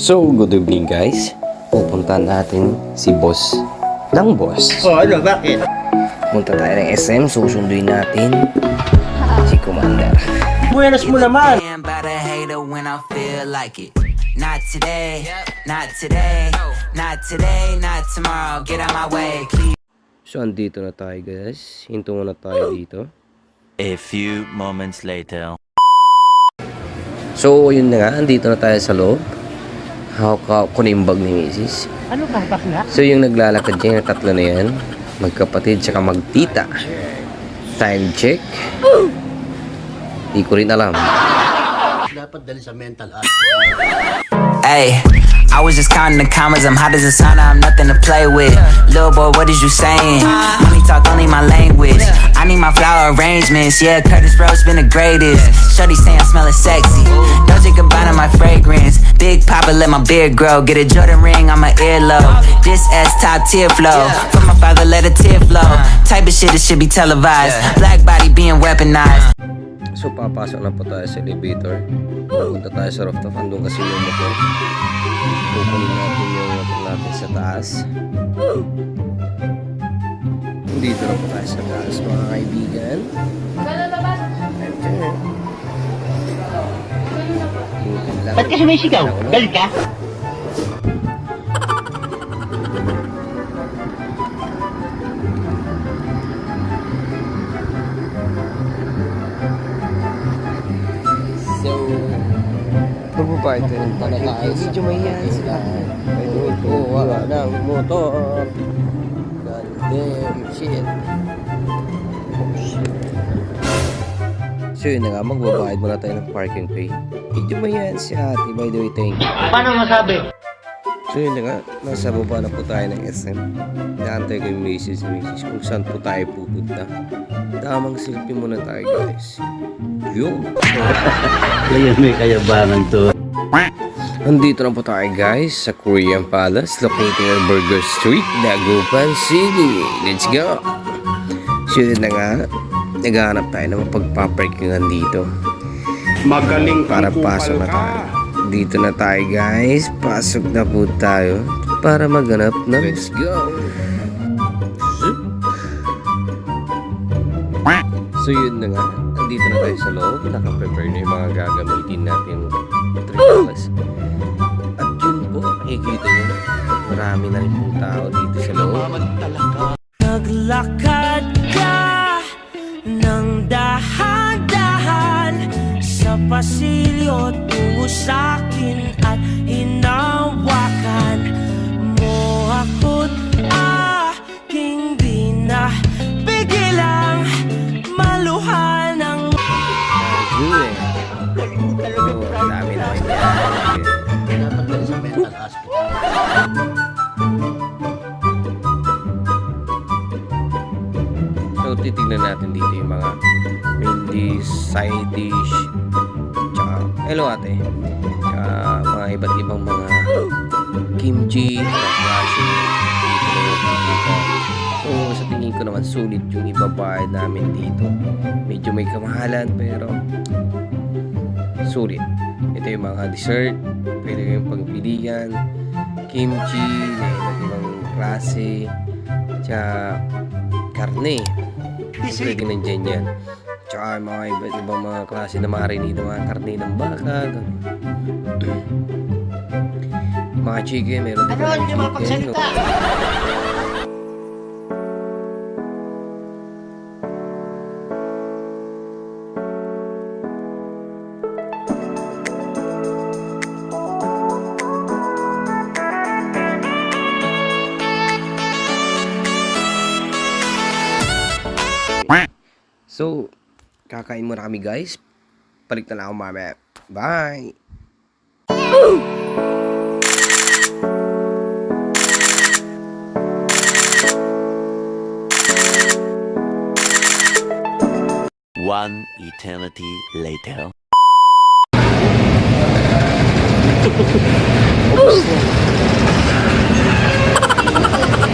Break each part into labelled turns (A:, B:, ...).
A: So, good evening guys. Pupuntahan natin si boss ng boss.
B: Oh, ano, bakit?
A: Punta tayo ng SM, susunduin natin si Commander.
B: Buenas mo naman!
C: Damn about a hater when I feel like it. Not today, not today, not today, not tomorrow. Get out my way, please.
A: So, andito na tayo guys. Hinto muna tayo dito.
D: A few moments later.
A: So, yun na nga. Andito na tayo sa loob. Hawak ko na yung bag ni Mrs.
B: Ano ka, bakla?
A: So, yung naglalakad dyan, yung tatlo na yan. Magkapatid, tsaka magtita. Time check. Di ko rin alam.
B: Dapat dali sa mental.
C: Hey, I was just counting the commas. I'm hot as a sauna. I'm nothing to play with. Little boy, what is you saying? Money talk only my language. I need my flower arrangements. Yeah, Curtis Rose been the greatest. Shorty say I'm smelling sexy. Dolce Gabbana my fragrance. Big Papa let my beard grow. Get a Jordan ring on my earlobe. This S top tier flow. From my father let a tear flow. Type of shit that should be televised. Black body being weaponized.
A: So, papasok na po tayo sa elevator. Punta tayo sa rooftop. Andun kasi yung motor. Kukunin natin yung motor natin sa taas. Dito na po tayo sa taas, mga kaibigan.
B: Ba't ka sumisigaw? Galit ka?
A: Tayo. Medyo mahihayan sila. May tuwa ng motor. God damn shit. Oh shit. So yun na nga, magbabayad muna tayo ng parking fee. Medyo mahihayan si ate, by the way, thank you.
B: Paano masabi?
A: So yun na nga, nasa baba na po tayo ng SM. Naantay ko yung Macy's Macy's kung saan po tayo pupunta. Tamang selfie muna tayo guys. Yung!
B: Ngayon may kayabangan to.
A: Nandito na po tayo guys sa Korean Palace located on Burger Street, Dagupan City. Let's go! So yun na nga, naghahanap tayo ng mapagpaparkingan dito
E: Magaling
A: para pasok na tayo. Dito na tayo guys, pasok na po tayo para maganap ng Let's go! So yun na nga, nandito na tayo sa loob, nakaprepare na yung mga gagamitin natin marami na rin pong tao dito sa loob.
F: Naglakad ka ng dahan-dahan sa pasilyo tungo sa'kin at hinawakan mo ako't aking binapigilang maluhan
A: eh. Ang dami na rin So, titignan natin dito yung mga main dish, side dish, tsaka, hello ate, tsaka mga iba't ibang mga kimchi, makikita. So, sa tingin ko naman, sulit yung ibabayad namin dito. Medyo may kamahalan, pero sulit. Ito yung mga dessert, pwede yung pagpilian, kimchi, na iba't ibang klase, tsaka karne. Pwede nandyan yan. Tsaka mga iba't ibang mga klase na marinate, mga karne ng baka, mga chicken, meron din
B: Ano,
A: mga
B: hindi ka
A: chicken.
B: mapagsalita?
A: So, kakain muna kami guys. Balik na lang ako mamaya. Bye!
D: One eternity later.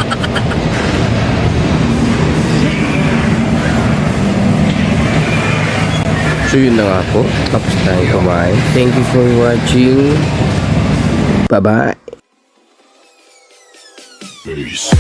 A: So yun na nga po. Tapos tayo kumain. Thank you for watching. Bye-bye.
G: Peace.